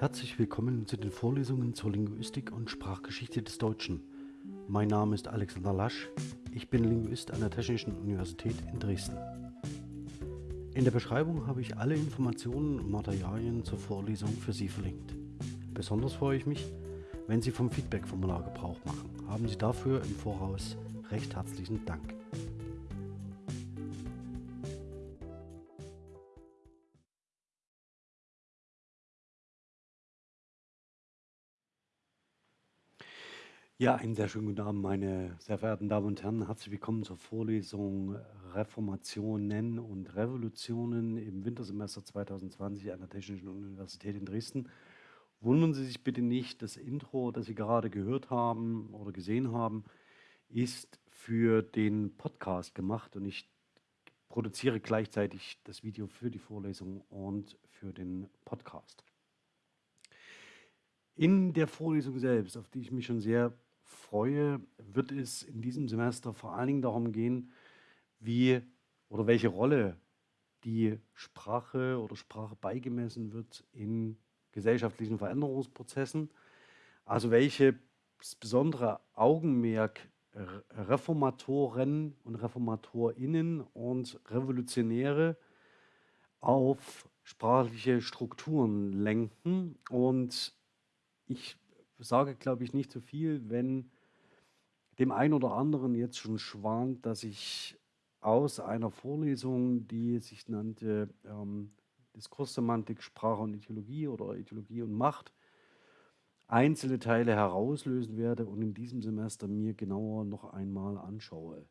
Herzlich willkommen zu den Vorlesungen zur Linguistik und Sprachgeschichte des Deutschen. Mein Name ist Alexander Lasch, ich bin Linguist an der Technischen Universität in Dresden. In der Beschreibung habe ich alle Informationen und Materialien zur Vorlesung für Sie verlinkt. Besonders freue ich mich, wenn Sie vom Feedback-Formular Gebrauch machen. Haben Sie dafür im Voraus recht herzlichen Dank. Ja, einen sehr schönen guten Abend, meine sehr verehrten Damen und Herren. Herzlich willkommen zur Vorlesung Reformationen und Revolutionen im Wintersemester 2020 an der Technischen Universität in Dresden. Wundern Sie sich bitte nicht, das Intro, das Sie gerade gehört haben oder gesehen haben, ist für den Podcast gemacht und ich produziere gleichzeitig das Video für die Vorlesung und für den Podcast. In der Vorlesung selbst, auf die ich mich schon sehr freue, wird es in diesem Semester vor allen Dingen darum gehen, wie oder welche Rolle die Sprache oder Sprache beigemessen wird in gesellschaftlichen Veränderungsprozessen. Also welche besondere Augenmerk Reformatoren und Reformatorinnen und Revolutionäre auf sprachliche Strukturen lenken. Und ich sage, glaube ich, nicht zu so viel, wenn dem einen oder anderen jetzt schon schwant, dass ich aus einer Vorlesung, die sich nannte ähm, Diskurssemantik, Sprache und Ideologie oder Ideologie und Macht, einzelne Teile herauslösen werde und in diesem Semester mir genauer noch einmal anschaue.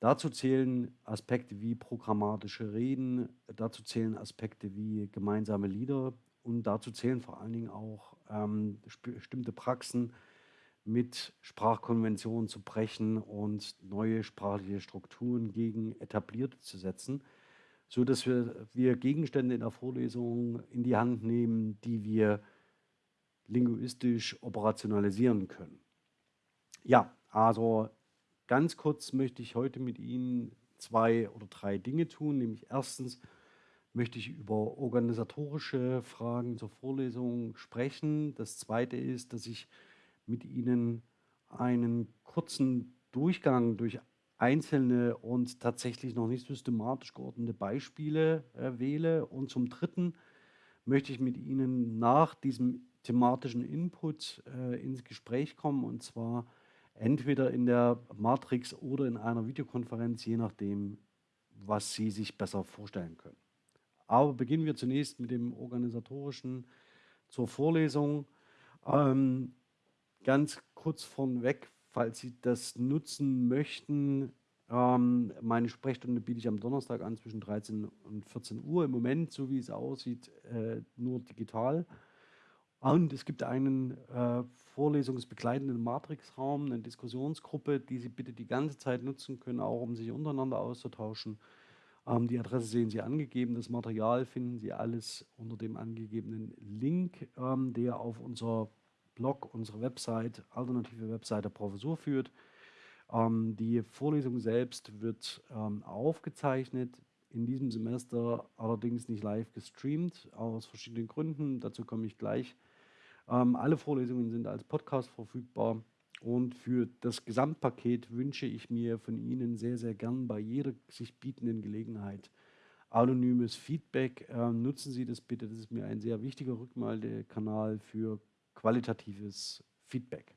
Dazu zählen Aspekte wie programmatische Reden, dazu zählen Aspekte wie gemeinsame Lieder und dazu zählen vor allen Dingen auch ähm, bestimmte Praxen mit Sprachkonventionen zu brechen und neue sprachliche Strukturen gegen etablierte zu setzen, so dass wir, wir Gegenstände in der Vorlesung in die Hand nehmen, die wir linguistisch operationalisieren können. Ja, also ganz kurz möchte ich heute mit Ihnen zwei oder drei Dinge tun, nämlich erstens möchte ich über organisatorische Fragen zur Vorlesung sprechen. Das zweite ist, dass ich mit Ihnen einen kurzen Durchgang durch einzelne und tatsächlich noch nicht systematisch geordnete Beispiele äh, wähle. Und zum Dritten möchte ich mit Ihnen nach diesem thematischen Input äh, ins Gespräch kommen und zwar entweder in der Matrix oder in einer Videokonferenz, je nachdem, was Sie sich besser vorstellen können. Aber beginnen wir zunächst mit dem organisatorischen zur Vorlesung. Ähm, ganz kurz vorneweg, falls Sie das nutzen möchten, ähm, meine Sprechstunde biete ich am Donnerstag an zwischen 13 und 14 Uhr. Im Moment, so wie es aussieht, äh, nur digital. Und es gibt einen äh, vorlesungsbegleitenden Matrixraum, eine Diskussionsgruppe, die Sie bitte die ganze Zeit nutzen können, auch um sich untereinander auszutauschen. Ähm, die Adresse sehen Sie angegeben. Das Material finden Sie alles unter dem angegebenen Link, ähm, der auf unser Blog, unsere Website, alternative Website der Professur führt. Ähm, die Vorlesung selbst wird aufgezeichnet, in diesem Semester allerdings nicht live gestreamt, aus verschiedenen Gründen. Dazu komme ich gleich. Alle Vorlesungen sind als Podcast verfügbar. Und für das Gesamtpaket wünsche ich mir von Ihnen sehr, sehr gern bei jeder sich bietenden Gelegenheit anonymes Feedback. Ähm, nutzen Sie das bitte, das ist mir ein sehr wichtiger Rückmeldekanal für qualitatives Feedback.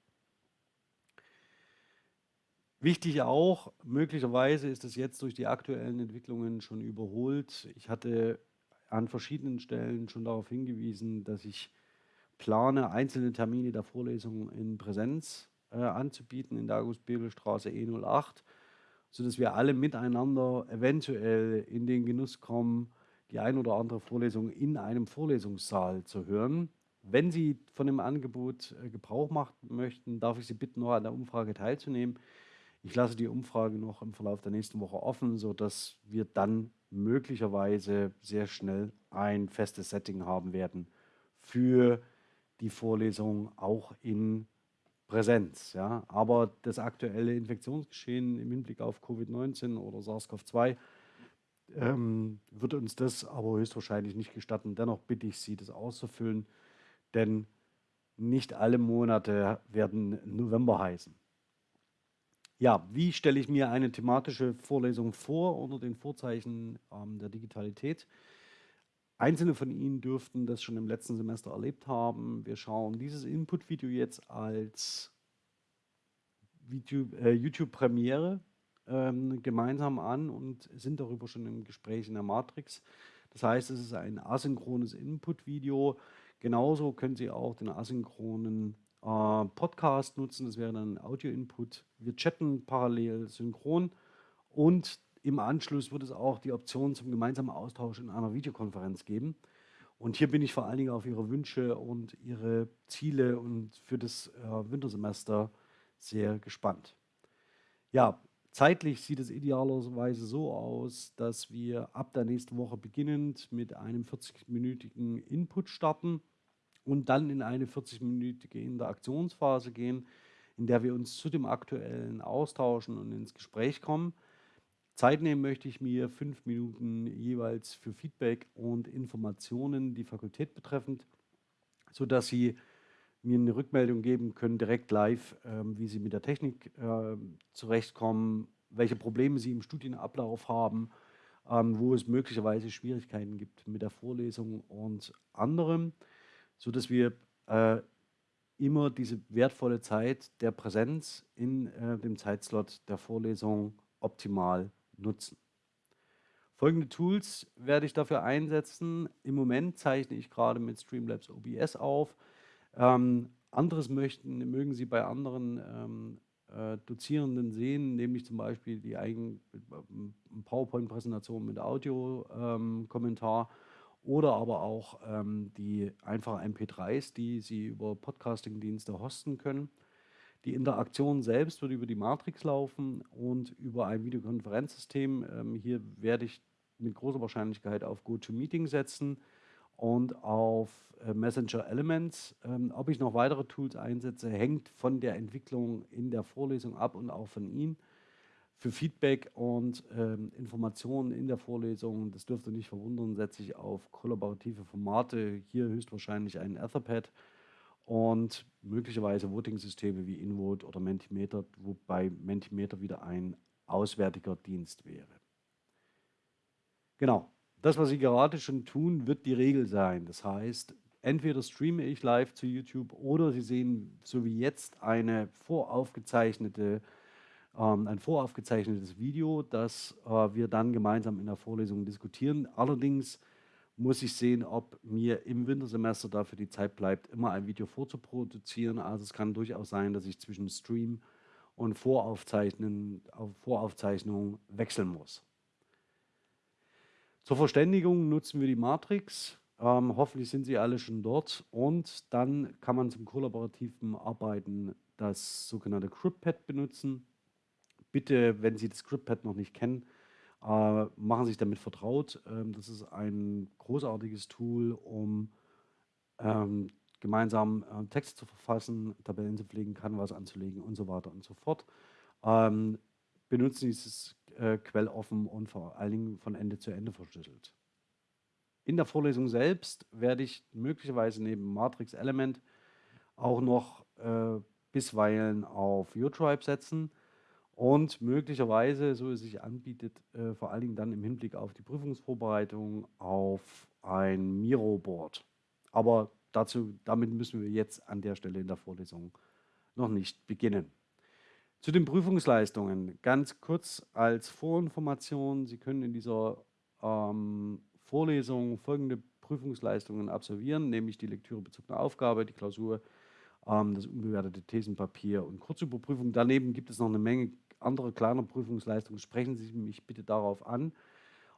Wichtig auch, möglicherweise ist es jetzt durch die aktuellen Entwicklungen schon überholt. Ich hatte an verschiedenen Stellen schon darauf hingewiesen, dass ich plane, einzelne Termine der Vorlesungen in Präsenz anzubieten in der August-Bebel-Straße E08, sodass wir alle miteinander eventuell in den Genuss kommen, die ein oder andere Vorlesung in einem Vorlesungssaal zu hören. Wenn Sie von dem Angebot äh, Gebrauch machen möchten, darf ich Sie bitten, noch an der Umfrage teilzunehmen. Ich lasse die Umfrage noch im Verlauf der nächsten Woche offen, sodass wir dann möglicherweise sehr schnell ein festes Setting haben werden für die Vorlesung auch in Präsenz. Ja? Aber das aktuelle Infektionsgeschehen im Hinblick auf Covid-19 oder SARS-CoV-2 ähm, wird uns das aber höchstwahrscheinlich nicht gestatten. Dennoch bitte ich Sie, das auszufüllen. denn nicht alle Monate werden November heißen. Ja, wie stelle ich mir eine thematische Vorlesung vor unter den Vorzeichen ähm, der Digitalität? Einzelne von Ihnen dürften das schon im letzten Semester erlebt haben. Wir schauen dieses Input-Video jetzt als äh, YouTube-Premiere ähm, gemeinsam an und sind darüber schon im Gespräch in der Matrix. Das heißt, es ist ein asynchrones Input-Video. Genauso können Sie auch den asynchronen äh, Podcast nutzen. Das wäre dann Audio-Input. Wir chatten parallel synchron und im Anschluss wird es auch die Option zum gemeinsamen Austausch in einer Videokonferenz geben. Und hier bin ich vor allen Dingen auf Ihre Wünsche und Ihre Ziele und für das äh, Wintersemester sehr gespannt. Ja, zeitlich sieht es idealerweise so aus, dass wir ab der nächsten Woche beginnend mit einem 40-minütigen Input starten und dann in eine 40-minütige Interaktionsphase gehen, in der wir uns zu dem aktuellen austauschen und ins Gespräch kommen. Zeit nehmen möchte ich mir fünf Minuten jeweils für Feedback und Informationen, die Fakultät betreffend, sodass Sie mir eine Rückmeldung geben können, direkt live, ähm, wie Sie mit der Technik äh, zurechtkommen, welche Probleme Sie im Studienablauf haben, ähm, wo es möglicherweise Schwierigkeiten gibt mit der Vorlesung und anderem sodass wir äh, immer diese wertvolle Zeit der Präsenz in äh, dem Zeitslot der Vorlesung optimal nutzen. Folgende Tools werde ich dafür einsetzen. Im Moment zeichne ich gerade mit Streamlabs OBS auf. Ähm, anderes möchten, mögen Sie bei anderen ähm, äh, Dozierenden sehen, nämlich zum Beispiel die äh, PowerPoint-Präsentation mit Audio-Kommentar. Ähm, oder aber auch ähm, die einfachen MP3s, die Sie über Podcasting-Dienste hosten können. Die Interaktion selbst wird über die Matrix laufen und über ein Videokonferenzsystem. Ähm, hier werde ich mit großer Wahrscheinlichkeit auf GoToMeeting setzen und auf äh, Messenger Elements. Ähm, ob ich noch weitere Tools einsetze, hängt von der Entwicklung in der Vorlesung ab und auch von Ihnen für Feedback und ähm, Informationen in der Vorlesung, das dürfte nicht verwundern, setze ich auf kollaborative Formate, hier höchstwahrscheinlich ein Etherpad und möglicherweise Voting-Systeme wie InVote oder Mentimeter, wobei Mentimeter wieder ein auswärtiger Dienst wäre. Genau, das, was Sie gerade schon tun, wird die Regel sein. Das heißt, entweder streame ich live zu YouTube oder Sie sehen so wie jetzt eine voraufgezeichnete ähm, ein voraufgezeichnetes Video, das äh, wir dann gemeinsam in der Vorlesung diskutieren. Allerdings muss ich sehen, ob mir im Wintersemester dafür die Zeit bleibt, immer ein Video vorzuproduzieren. Also es kann durchaus sein, dass ich zwischen Stream und Voraufzeichnen, Voraufzeichnung wechseln muss. Zur Verständigung nutzen wir die Matrix. Ähm, hoffentlich sind Sie alle schon dort. Und dann kann man zum kollaborativen Arbeiten das sogenannte CryptPad benutzen bitte, wenn Sie das ScriptPad noch nicht kennen, äh, machen sich damit vertraut. Ähm, das ist ein großartiges Tool, um ähm, gemeinsam äh, Texte zu verfassen, Tabellen zu pflegen, Canvas anzulegen und so weiter und so fort. Ähm, benutzen dieses äh, quelloffen und vor allen Dingen von Ende zu Ende verschlüsselt. In der Vorlesung selbst werde ich möglicherweise neben Matrix Element auch noch äh, bisweilen auf UTribe setzen und möglicherweise, so es sich anbietet, äh, vor allen Dingen dann im Hinblick auf die Prüfungsvorbereitung auf ein Miro-Board. Aber dazu, damit müssen wir jetzt an der Stelle in der Vorlesung noch nicht beginnen. Zu den Prüfungsleistungen ganz kurz als Vorinformation. Sie können in dieser ähm, Vorlesung folgende Prüfungsleistungen absolvieren, nämlich die lektürebezogene Aufgabe, die Klausur, ähm, das unbewertete Thesenpapier und Kurzüberprüfung. Daneben gibt es noch eine Menge andere kleiner Prüfungsleistungen, sprechen Sie mich bitte darauf an.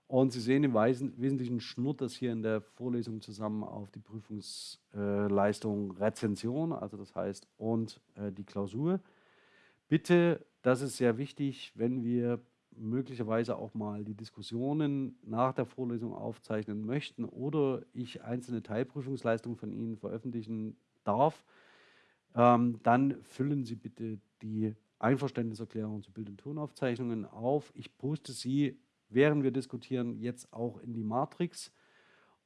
Und Sie sehen im Wesentlichen schnurrt das hier in der Vorlesung zusammen auf die Prüfungsleistung Rezension, also das heißt und äh, die Klausur. Bitte, das ist sehr wichtig, wenn wir möglicherweise auch mal die Diskussionen nach der Vorlesung aufzeichnen möchten oder ich einzelne Teilprüfungsleistungen von Ihnen veröffentlichen darf, ähm, dann füllen Sie bitte die Einverständniserklärungen zu Bild- und Tonaufzeichnungen auf. Ich poste sie, während wir diskutieren, jetzt auch in die Matrix.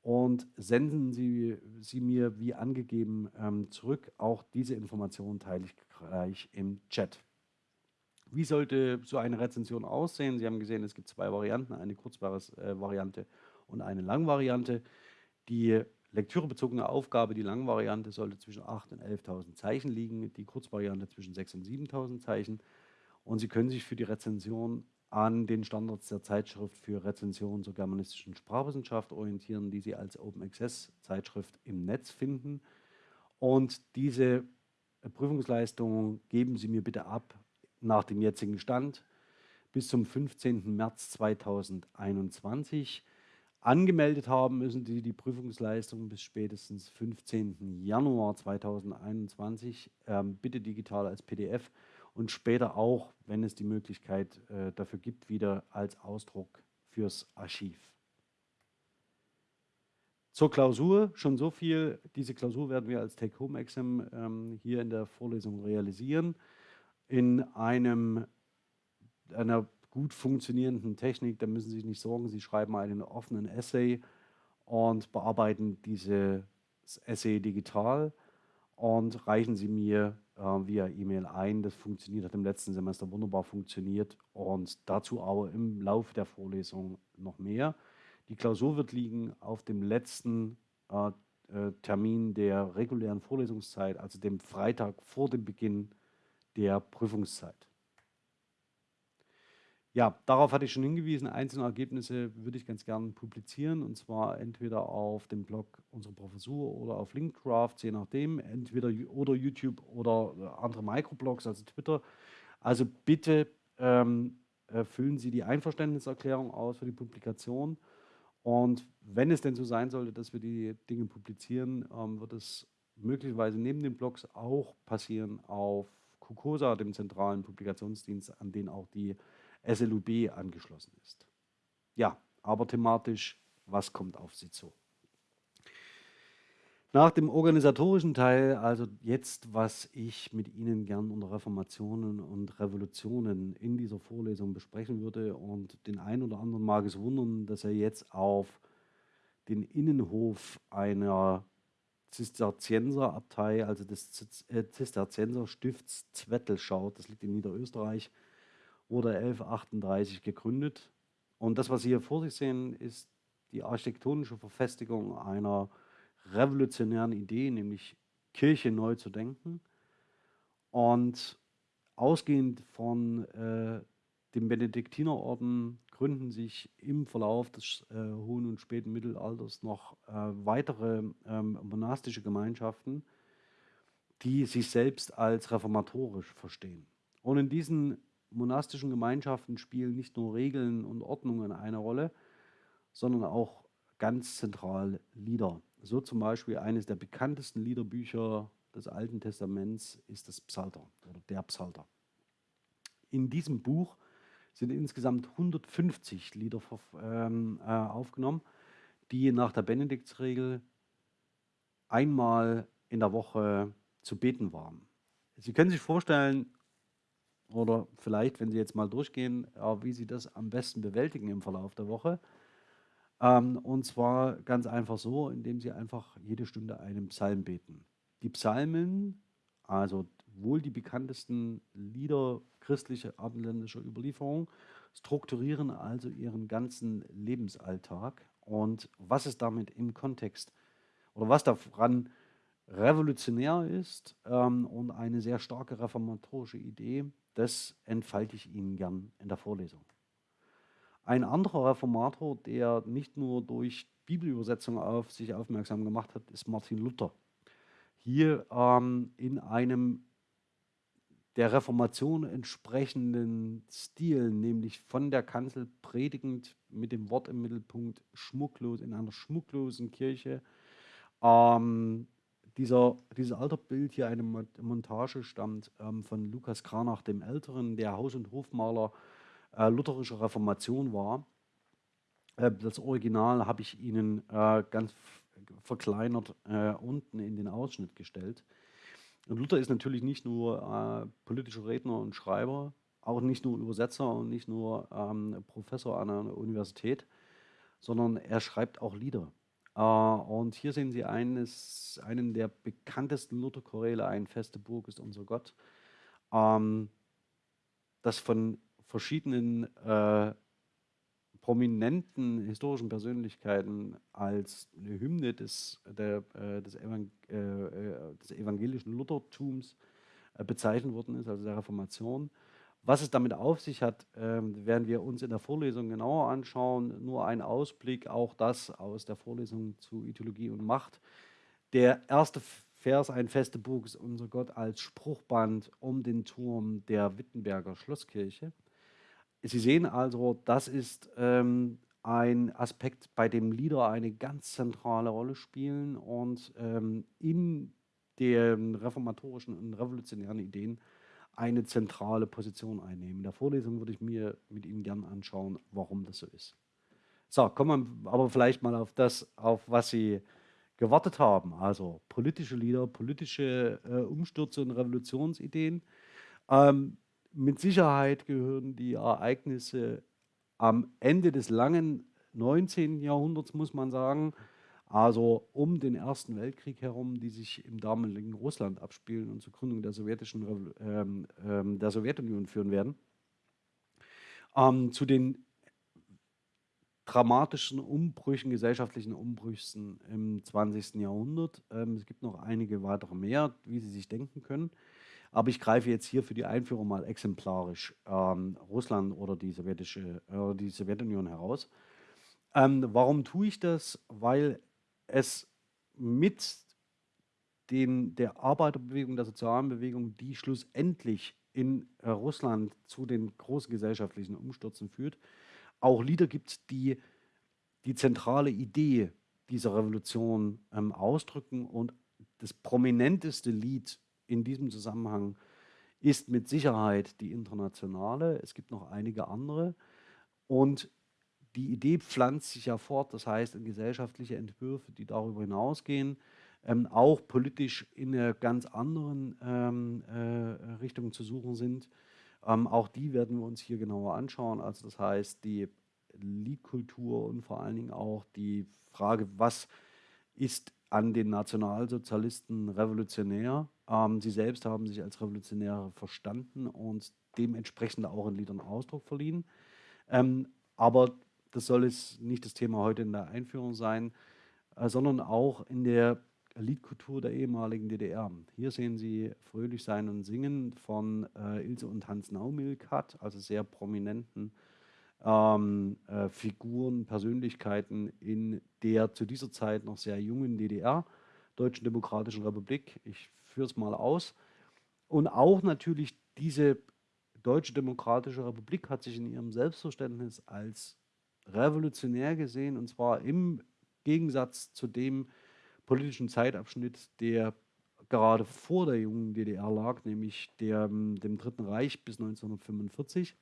und senden Sie sie mir wie angegeben ähm, zurück. Auch diese Informationen teile ich gleich im Chat. Wie sollte so eine Rezension aussehen? Sie haben gesehen, es gibt zwei Varianten, eine Kurzvariante äh, und eine Langvariante. Die lektürebezogene Aufgabe, die Langvariante, sollte zwischen 8.000 und 11.000 Zeichen liegen, die Kurzvariante zwischen 6.000 und 7.000 Zeichen. Und Sie können sich für die Rezension an den Standards der Zeitschrift für Rezension zur germanistischen Sprachwissenschaft orientieren, die Sie als Open Access Zeitschrift im Netz finden. Und diese Prüfungsleistungen geben Sie mir bitte ab nach dem jetzigen Stand bis zum 15. März 2021. Angemeldet haben müssen Sie die Prüfungsleistung bis spätestens 15. Januar 2021, ähm, bitte digital als PDF und später auch, wenn es die Möglichkeit äh, dafür gibt, wieder als Ausdruck fürs Archiv. Zur Klausur schon so viel. Diese Klausur werden wir als Take-Home-Exam ähm, hier in der Vorlesung realisieren. In einem, einer gut funktionierenden Technik, da müssen Sie sich nicht sorgen, Sie schreiben einen offenen Essay und bearbeiten dieses Essay digital und reichen Sie mir äh, via E-Mail ein. Das funktioniert, hat im letzten Semester wunderbar funktioniert und dazu aber im Laufe der Vorlesung noch mehr. Die Klausur wird liegen auf dem letzten äh, äh, Termin der regulären Vorlesungszeit, also dem Freitag vor dem Beginn der Prüfungszeit. Ja, darauf hatte ich schon hingewiesen. Einzelne Ergebnisse würde ich ganz gerne publizieren und zwar entweder auf dem Blog unserer Professur oder auf Linkcraft, je nachdem, entweder oder YouTube oder andere Microblogs, also Twitter. Also bitte ähm, füllen Sie die Einverständniserklärung aus für die Publikation. Und wenn es denn so sein sollte, dass wir die Dinge publizieren, ähm, wird es möglicherweise neben den Blogs auch passieren auf KUKOSA, dem zentralen Publikationsdienst, an den auch die SLUB angeschlossen ist. Ja, aber thematisch, was kommt auf Sie zu? Nach dem organisatorischen Teil, also jetzt, was ich mit Ihnen gern unter Reformationen und Revolutionen in dieser Vorlesung besprechen würde und den einen oder anderen mag es wundern, dass er jetzt auf den Innenhof einer Zisterzienserabtei, also des äh, Zisterzienserstifts Zwettel schaut, das liegt in Niederösterreich, wurde 1138 gegründet. Und das, was Sie hier vor sich sehen, ist die architektonische Verfestigung einer revolutionären Idee, nämlich Kirche neu zu denken. Und ausgehend von äh, dem Benediktinerorden gründen sich im Verlauf des äh, hohen und späten Mittelalters noch äh, weitere ähm, monastische Gemeinschaften, die sich selbst als reformatorisch verstehen. Und in diesen monastischen Gemeinschaften spielen nicht nur Regeln und Ordnungen eine Rolle, sondern auch ganz zentral Lieder. So zum Beispiel eines der bekanntesten Liederbücher des Alten Testaments ist das Psalter oder der Psalter. In diesem Buch sind insgesamt 150 Lieder ähm, äh, aufgenommen, die nach der Benediktsregel einmal in der Woche zu beten waren. Sie können sich vorstellen, oder vielleicht, wenn Sie jetzt mal durchgehen, wie Sie das am besten bewältigen im Verlauf der Woche. Ähm, und zwar ganz einfach so, indem Sie einfach jede Stunde einen Psalm beten. Die Psalmen, also wohl die bekanntesten Lieder christlicher abendländischer Überlieferung, strukturieren also Ihren ganzen Lebensalltag. Und was es damit im Kontext oder was daran revolutionär ist ähm, und eine sehr starke reformatorische Idee, das entfalte ich Ihnen gern in der Vorlesung. Ein anderer Reformator, der nicht nur durch Bibelübersetzung auf sich aufmerksam gemacht hat, ist Martin Luther. Hier ähm, in einem der Reformation entsprechenden Stil, nämlich von der Kanzel predigend mit dem Wort im Mittelpunkt, schmucklos in einer schmucklosen Kirche, ähm, dieser, dieses Alterbild hier, eine Montage, stammt ähm, von Lukas Kranach dem Älteren, der Haus- und Hofmaler äh, lutherischer Reformation war. Äh, das Original habe ich Ihnen äh, ganz verkleinert äh, unten in den Ausschnitt gestellt. Und Luther ist natürlich nicht nur äh, politischer Redner und Schreiber, auch nicht nur Übersetzer und nicht nur ähm, Professor an einer Universität, sondern er schreibt auch Lieder. Äh, und hier sehen Sie eines, einen der bekanntesten Luther-Choräle, ein feste Burg ist unser Gott, ähm, das von verschiedenen äh, prominenten historischen Persönlichkeiten als eine Hymne des, der, äh, des, Evang äh, des evangelischen Luthertums bezeichnet worden ist, also der Reformation. Was es damit auf sich hat, ähm, werden wir uns in der Vorlesung genauer anschauen. Nur ein Ausblick, auch das aus der Vorlesung zu Ideologie und Macht. Der erste Vers, ein feste Burg ist unser Gott als Spruchband um den Turm der Wittenberger Schlosskirche. Sie sehen also, das ist ähm, ein Aspekt, bei dem Lieder eine ganz zentrale Rolle spielen und ähm, in den reformatorischen und revolutionären Ideen eine zentrale Position einnehmen. In der Vorlesung würde ich mir mit Ihnen gerne anschauen, warum das so ist. So, kommen wir aber vielleicht mal auf das, auf was Sie gewartet haben. Also politische Lieder, politische äh, Umstürze und Revolutionsideen. Ähm, mit Sicherheit gehören die Ereignisse am Ende des langen 19. Jahrhunderts, muss man sagen, also um den Ersten Weltkrieg herum, die sich im damaligen Russland abspielen und zur Gründung der, sowjetischen, ähm, ähm, der Sowjetunion führen werden, ähm, zu den dramatischen Umbrüchen, gesellschaftlichen Umbrüchen im 20. Jahrhundert. Ähm, es gibt noch einige weitere mehr, wie Sie sich denken können. Aber ich greife jetzt hier für die Einführung mal exemplarisch ähm, Russland oder die, sowjetische, äh, die Sowjetunion heraus. Ähm, warum tue ich das? Weil es mit den, der Arbeiterbewegung, der sozialen Bewegung, die schlussendlich in äh, Russland zu den großen gesellschaftlichen Umstürzen führt, auch Lieder gibt, die die zentrale Idee dieser Revolution ähm, ausdrücken. Und das prominenteste Lied in diesem Zusammenhang ist mit Sicherheit die internationale. Es gibt noch einige andere. Und die Idee pflanzt sich ja fort, das heißt in gesellschaftliche Entwürfe, die darüber hinausgehen, ähm, auch politisch in einer ganz anderen ähm, äh, Richtung zu suchen sind. Ähm, auch die werden wir uns hier genauer anschauen. Also das heißt, die Liedkultur und vor allen Dingen auch die Frage, was ist an den Nationalsozialisten revolutionär. Ähm, sie selbst haben sich als Revolutionäre verstanden und dementsprechend auch in Liedern Ausdruck verliehen. Ähm, aber das soll jetzt nicht das Thema heute in der Einführung sein, äh, sondern auch in der Liedkultur der ehemaligen DDR. Hier sehen Sie Fröhlich sein und singen von äh, Ilse und Hans Naumilkat, also sehr prominenten ähm, äh, Figuren, Persönlichkeiten in der zu dieser Zeit noch sehr jungen DDR, Deutschen Demokratischen Republik. Ich führe es mal aus. Und auch natürlich diese Deutsche Demokratische Republik hat sich in ihrem Selbstverständnis als revolutionär gesehen, und zwar im Gegensatz zu dem politischen Zeitabschnitt, der gerade vor der jungen DDR lag, nämlich der, ähm, dem Dritten Reich bis 1945.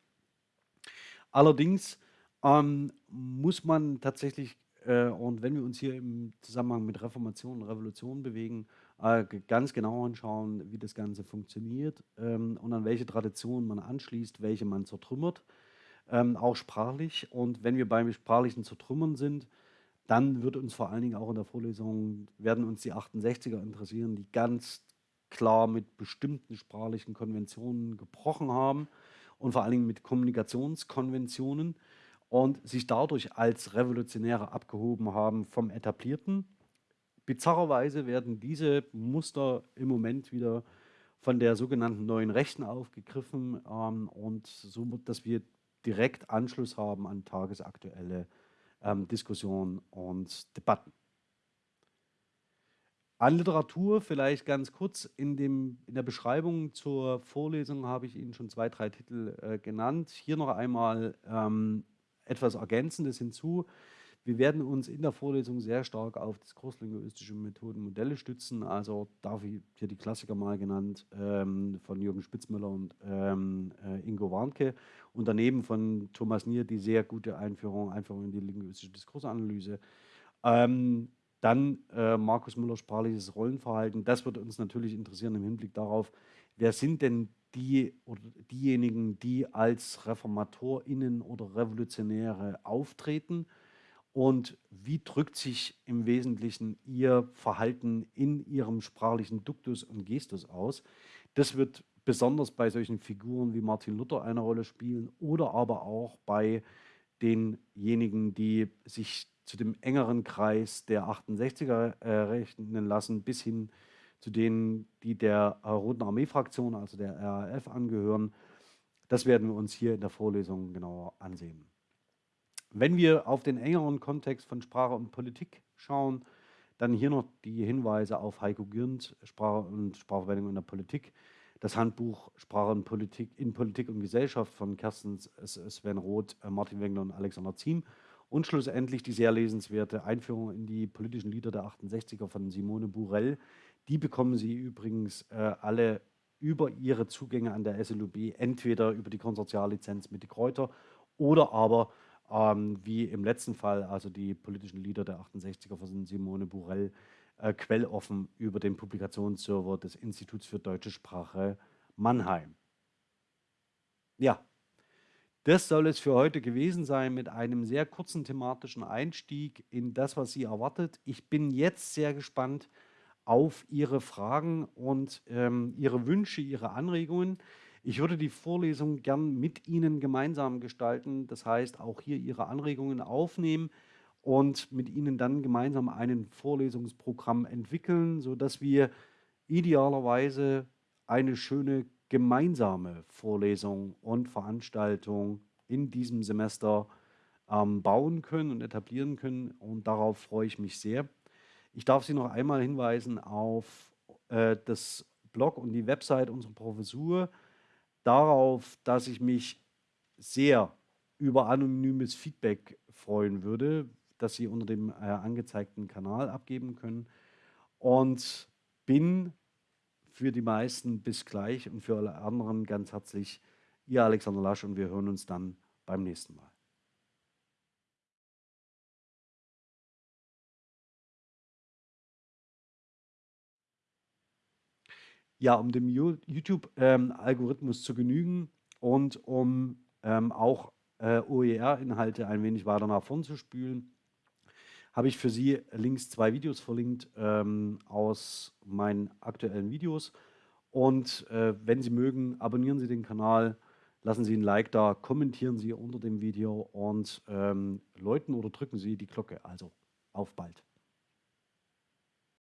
Allerdings ähm, muss man tatsächlich, äh, und wenn wir uns hier im Zusammenhang mit Reformation und Revolution bewegen, äh, ganz genau anschauen, wie das Ganze funktioniert ähm, und an welche Traditionen man anschließt, welche man zertrümmert ähm, auch sprachlich. Und wenn wir beim sprachlichen Zertrümmern sind, dann wird uns vor allen Dingen auch in der Vorlesung, werden uns die 68er interessieren, die ganz klar mit bestimmten sprachlichen Konventionen gebrochen haben und vor allen Dingen mit Kommunikationskonventionen und sich dadurch als Revolutionäre abgehoben haben vom Etablierten. Bizarrerweise werden diese Muster im Moment wieder von der sogenannten neuen Rechten aufgegriffen ähm, und so, dass wir direkt Anschluss haben an tagesaktuelle ähm, Diskussionen und Debatten. An Literatur vielleicht ganz kurz. In, dem, in der Beschreibung zur Vorlesung habe ich Ihnen schon zwei, drei Titel äh, genannt. Hier noch einmal ähm, etwas Ergänzendes hinzu. Wir werden uns in der Vorlesung sehr stark auf diskurslinguistische Methoden Modelle stützen. Also darf ich hier die Klassiker mal genannt ähm, von Jürgen Spitzmüller und ähm, äh, Ingo Warnke und daneben von Thomas Nier die sehr gute Einführung, Einführung in die linguistische Diskursanalyse. Ähm, dann äh, Markus Müller sprachliches Rollenverhalten. Das wird uns natürlich interessieren im Hinblick darauf, wer sind denn die oder diejenigen, die als ReformatorInnen oder Revolutionäre auftreten und wie drückt sich im Wesentlichen Ihr Verhalten in Ihrem sprachlichen Duktus und Gestus aus. Das wird besonders bei solchen Figuren wie Martin Luther eine Rolle spielen oder aber auch bei denjenigen, die sich zu dem engeren Kreis der 68er äh, rechnen lassen, bis hin zu denen, die der Roten Armee-Fraktion, also der RAF, angehören. Das werden wir uns hier in der Vorlesung genauer ansehen. Wenn wir auf den engeren Kontext von Sprache und Politik schauen, dann hier noch die Hinweise auf Heiko Gürnt, Sprache und Sprachverwendung in der Politik, das Handbuch Sprache und Politik in Politik und Gesellschaft von Kersten Sven Roth, äh, Martin Wengler und Alexander Ziem und schlussendlich die sehr lesenswerte Einführung in die politischen Lieder der 68er von Simone Burell. Die bekommen Sie übrigens äh, alle über Ihre Zugänge an der SLUB, entweder über die Konsortiallizenz mit die Kräuter oder aber ähm, wie im letzten Fall, also die politischen Lieder der 68er von Simone Burell, äh, quelloffen über den Publikationsserver des Instituts für Deutsche Sprache Mannheim. Ja, das soll es für heute gewesen sein mit einem sehr kurzen thematischen Einstieg in das, was Sie erwartet. Ich bin jetzt sehr gespannt auf Ihre Fragen und ähm, Ihre Wünsche, Ihre Anregungen. Ich würde die Vorlesung gern mit Ihnen gemeinsam gestalten, das heißt auch hier Ihre Anregungen aufnehmen und mit Ihnen dann gemeinsam ein Vorlesungsprogramm entwickeln, sodass wir idealerweise eine schöne gemeinsame Vorlesung und Veranstaltung in diesem Semester ähm, bauen können und etablieren können. Und darauf freue ich mich sehr. Ich darf Sie noch einmal hinweisen auf äh, das Blog und die Website unserer Professur darauf, dass ich mich sehr über anonymes Feedback freuen würde, das Sie unter dem äh, angezeigten Kanal abgeben können. Und bin für die meisten bis gleich und für alle anderen ganz herzlich Ihr Alexander Lasch und wir hören uns dann beim nächsten Mal. Ja, um dem YouTube-Algorithmus ähm, zu genügen und um ähm, auch äh, OER-Inhalte ein wenig weiter nach vorn zu spülen, habe ich für Sie links zwei Videos verlinkt ähm, aus meinen aktuellen Videos. Und äh, wenn Sie mögen, abonnieren Sie den Kanal, lassen Sie ein Like da, kommentieren Sie unter dem Video und ähm, läuten oder drücken Sie die Glocke. Also auf bald.